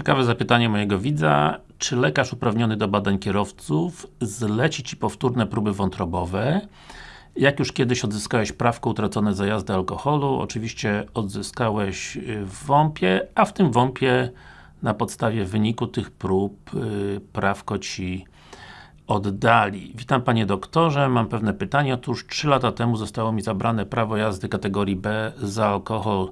Ciekawe zapytanie mojego widza. Czy lekarz uprawniony do badań kierowców zleci Ci powtórne próby wątrobowe? Jak już kiedyś odzyskałeś prawko utracone za jazdę alkoholu, oczywiście odzyskałeś y, w WOMP-ie, a w tym WOMP-ie na podstawie wyniku tych prób yy, prawko Ci oddali. Witam Panie doktorze, mam pewne pytanie. Otóż 3 lata temu zostało mi zabrane prawo jazdy kategorii B za alkohol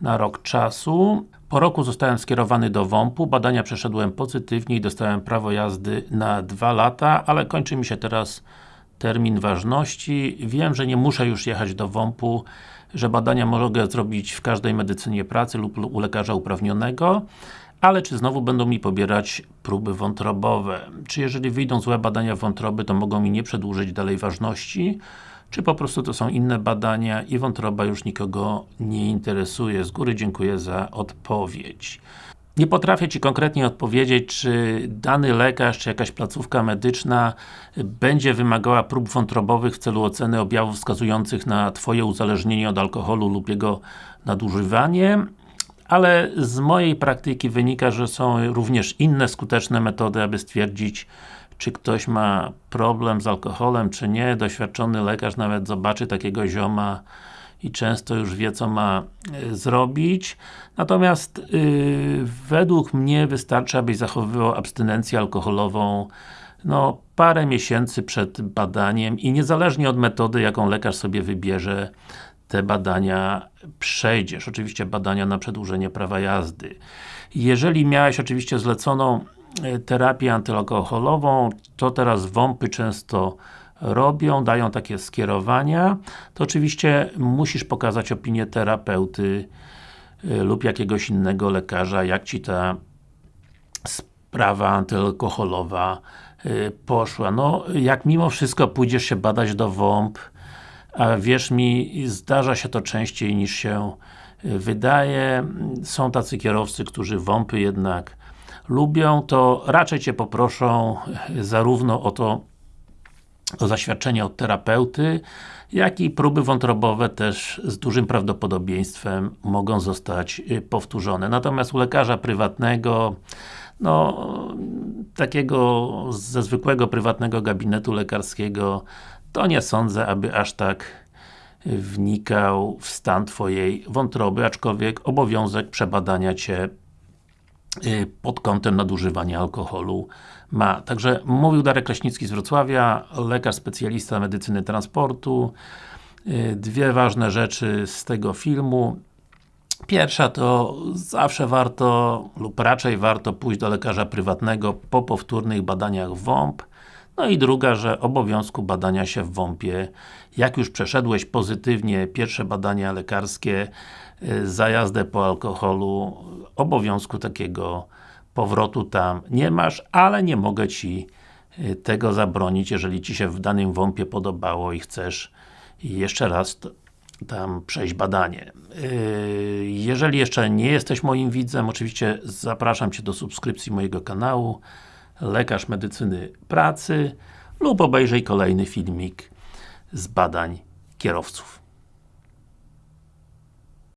na rok czasu. Po roku zostałem skierowany do WOMP-u, badania przeszedłem pozytywnie i dostałem prawo jazdy na 2 lata, ale kończy mi się teraz termin ważności. Wiem, że nie muszę już jechać do WOMP-u, że badania mogę zrobić w każdej medycynie pracy lub u lekarza uprawnionego, ale czy znowu będą mi pobierać próby wątrobowe? Czy jeżeli wyjdą złe badania wątroby, to mogą mi nie przedłużyć dalej ważności? Czy po prostu to są inne badania i wątroba już nikogo nie interesuje? Z góry dziękuję za odpowiedź. Nie potrafię Ci konkretnie odpowiedzieć, czy dany lekarz, czy jakaś placówka medyczna będzie wymagała prób wątrobowych w celu oceny objawów wskazujących na Twoje uzależnienie od alkoholu lub jego nadużywanie ale z mojej praktyki wynika, że są również inne skuteczne metody, aby stwierdzić, czy ktoś ma problem z alkoholem, czy nie. Doświadczony lekarz nawet zobaczy takiego zioma i często już wie, co ma y, zrobić. Natomiast yy, według mnie wystarczy, abyś zachowywał abstynencję alkoholową no, parę miesięcy przed badaniem i niezależnie od metody, jaką lekarz sobie wybierze, te badania przejdziesz. Oczywiście badania na przedłużenie prawa jazdy. Jeżeli miałeś oczywiście zleconą e, terapię antyalkoholową, to teraz WOMPy często robią, dają takie skierowania, to oczywiście musisz pokazać opinię terapeuty e, lub jakiegoś innego lekarza, jak Ci ta sprawa antyalkoholowa e, poszła. No, jak mimo wszystko pójdziesz się badać do WOMP, a wierz mi, zdarza się to częściej niż się y, wydaje. Są tacy kierowcy, którzy WOMPy jednak lubią, to raczej Cię poproszą y, zarówno o to, o zaświadczenie od terapeuty, jak i próby wątrobowe też z dużym prawdopodobieństwem mogą zostać y, powtórzone. Natomiast u lekarza prywatnego no, takiego ze zwykłego prywatnego gabinetu lekarskiego to nie sądzę, aby aż tak wnikał w stan Twojej wątroby, aczkolwiek obowiązek przebadania Cię y, pod kątem nadużywania alkoholu ma. Także mówił Darek Kraśnicki z Wrocławia, lekarz specjalista medycyny transportu. Y, dwie ważne rzeczy z tego filmu. Pierwsza to zawsze warto, lub raczej warto pójść do lekarza prywatnego po powtórnych badaniach WOMP no i druga, że obowiązku badania się w WOMP-ie, jak już przeszedłeś pozytywnie pierwsze badania lekarskie y, za jazdę po alkoholu, obowiązku takiego powrotu tam nie masz, ale nie mogę Ci y, tego zabronić, jeżeli Ci się w danym WOMP-ie podobało i chcesz jeszcze raz tam przejść badanie. Y, jeżeli jeszcze nie jesteś moim widzem, oczywiście zapraszam Cię do subskrypcji mojego kanału lekarz medycyny pracy lub obejrzyj kolejny filmik z badań kierowców.